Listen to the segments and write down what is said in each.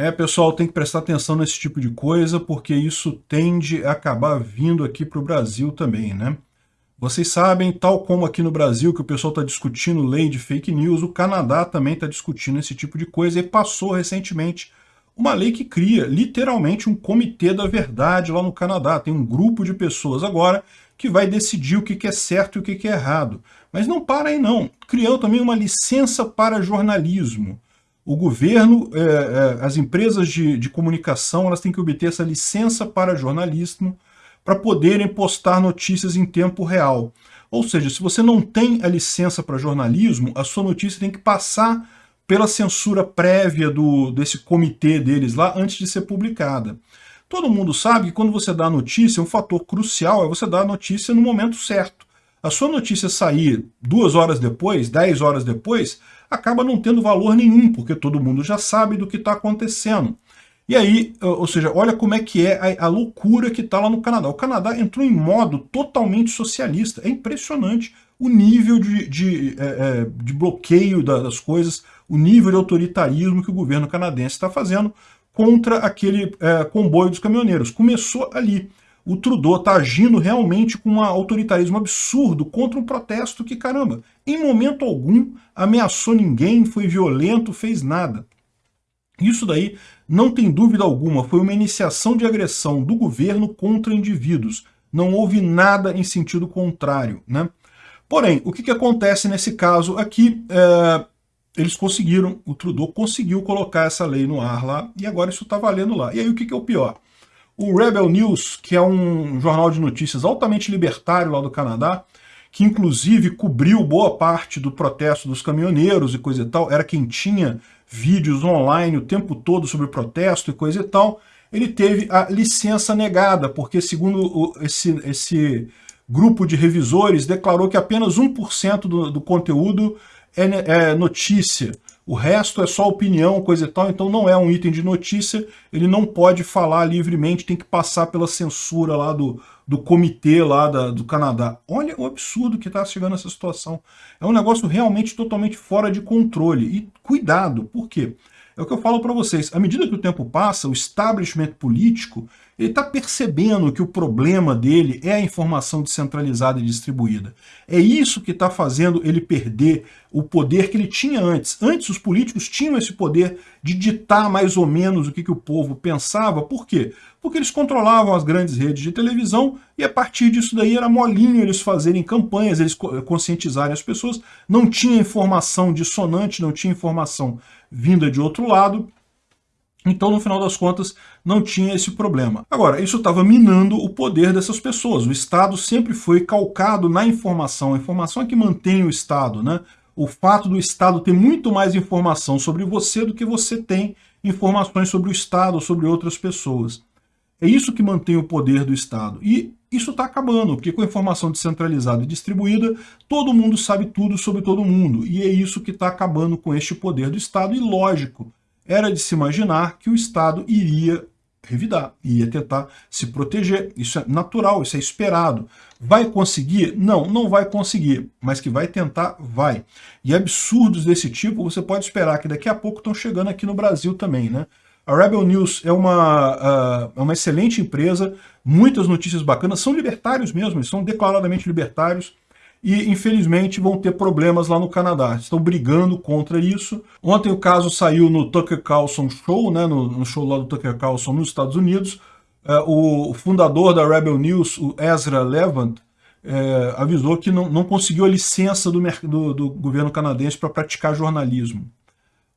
É, pessoal, tem que prestar atenção nesse tipo de coisa, porque isso tende a acabar vindo aqui para o Brasil também, né? Vocês sabem, tal como aqui no Brasil, que o pessoal está discutindo lei de fake news, o Canadá também está discutindo esse tipo de coisa e passou recentemente uma lei que cria literalmente um comitê da verdade lá no Canadá. Tem um grupo de pessoas agora que vai decidir o que é certo e o que é errado. Mas não para aí não. Criou também uma licença para jornalismo. O governo, é, é, as empresas de, de comunicação, elas têm que obter essa licença para jornalismo para poderem postar notícias em tempo real. Ou seja, se você não tem a licença para jornalismo, a sua notícia tem que passar pela censura prévia do, desse comitê deles lá antes de ser publicada. Todo mundo sabe que quando você dá a notícia, um fator crucial é você dar a notícia no momento certo. A sua notícia sair duas horas depois, dez horas depois, acaba não tendo valor nenhum, porque todo mundo já sabe do que está acontecendo. E aí, ou seja, olha como é que é a, a loucura que está lá no Canadá. O Canadá entrou em modo totalmente socialista. É impressionante o nível de, de, é, é de bloqueio das coisas, o nível de autoritarismo que o governo canadense está fazendo contra aquele é, comboio dos caminhoneiros. Começou ali. O Trudeau está agindo realmente com um autoritarismo absurdo contra um protesto que, caramba, em momento algum ameaçou ninguém, foi violento, fez nada. Isso daí, não tem dúvida alguma, foi uma iniciação de agressão do governo contra indivíduos. Não houve nada em sentido contrário. Né? Porém, o que, que acontece nesse caso aqui? É, eles conseguiram, o Trudeau conseguiu colocar essa lei no ar lá, e agora isso está valendo lá. E aí o que, que é o pior? O Rebel News, que é um jornal de notícias altamente libertário lá do Canadá, que inclusive cobriu boa parte do protesto dos caminhoneiros e coisa e tal, era quem tinha vídeos online o tempo todo sobre protesto e coisa e tal, ele teve a licença negada, porque segundo esse, esse grupo de revisores declarou que apenas 1% do, do conteúdo é, é notícia, o resto é só opinião, coisa e tal, então não é um item de notícia, ele não pode falar livremente, tem que passar pela censura lá do, do comitê lá da, do Canadá. Olha o absurdo que está chegando essa situação. É um negócio realmente totalmente fora de controle. E cuidado, por quê? É o que eu falo para vocês, à medida que o tempo passa, o establishment político está percebendo que o problema dele é a informação descentralizada e distribuída. É isso que está fazendo ele perder o poder que ele tinha antes. Antes os políticos tinham esse poder de ditar mais ou menos o que, que o povo pensava. Por quê? Porque eles controlavam as grandes redes de televisão e a partir disso daí era molinho eles fazerem campanhas, eles conscientizarem as pessoas. Não tinha informação dissonante, não tinha informação vinda de outro lado. Então, no final das contas, não tinha esse problema. Agora, isso estava minando o poder dessas pessoas. O Estado sempre foi calcado na informação. A informação é que mantém o Estado, né? O fato do Estado ter muito mais informação sobre você do que você tem informações sobre o Estado, sobre outras pessoas. É isso que mantém o poder do Estado. E isso está acabando, porque com a informação descentralizada e distribuída, todo mundo sabe tudo sobre todo mundo. E é isso que está acabando com este poder do Estado. E lógico, era de se imaginar que o Estado iria revidar, iria tentar se proteger. Isso é natural, isso é esperado. Vai conseguir? Não, não vai conseguir, mas que vai tentar, vai. E absurdos desse tipo, você pode esperar que daqui a pouco estão chegando aqui no Brasil também, né? A Rebel News é uma, uh, uma excelente empresa, muitas notícias bacanas, são libertários mesmo, são declaradamente libertários, e infelizmente vão ter problemas lá no Canadá. Estão brigando contra isso. Ontem o caso saiu no Tucker Carlson Show, né, no, no show lá do Tucker Carlson nos Estados Unidos. É, o fundador da Rebel News, o Ezra Levant, é, avisou que não, não conseguiu a licença do, do, do governo canadense para praticar jornalismo.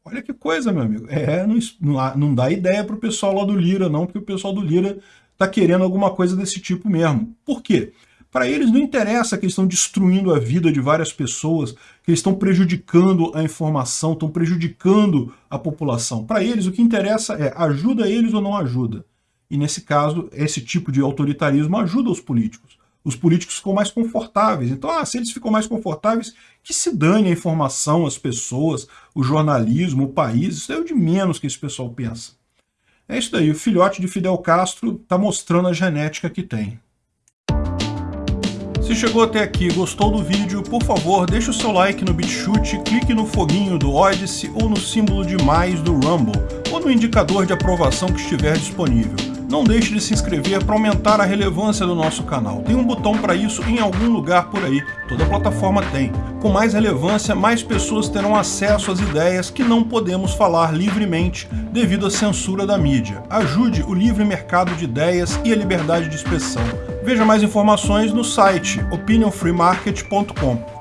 Olha que coisa, meu amigo. É, não, não, dá ideia para o pessoal lá do Lira, não, porque o pessoal do Lira está querendo alguma coisa desse tipo mesmo. Por quê? Para eles não interessa que eles estão destruindo a vida de várias pessoas, que eles estão prejudicando a informação, estão prejudicando a população. Para eles o que interessa é ajuda eles ou não ajuda. E nesse caso, esse tipo de autoritarismo ajuda os políticos. Os políticos ficam mais confortáveis. Então, ah, se eles ficam mais confortáveis, que se dane a informação, as pessoas, o jornalismo, o país. Isso é o de menos que esse pessoal pensa. É isso daí. O filhote de Fidel Castro está mostrando a genética que tem. Se chegou até aqui e gostou do vídeo, por favor, deixe o seu like no BitChute, clique no foguinho do Odyssey ou no símbolo de mais do Rumble. ou no indicador de aprovação que estiver disponível. Não deixe de se inscrever para aumentar a relevância do nosso canal. Tem um botão para isso em algum lugar por aí, toda plataforma tem. Com mais relevância, mais pessoas terão acesso às ideias que não podemos falar livremente devido à censura da mídia. Ajude o livre mercado de ideias e a liberdade de expressão. Veja mais informações no site opinionfreemarket.com.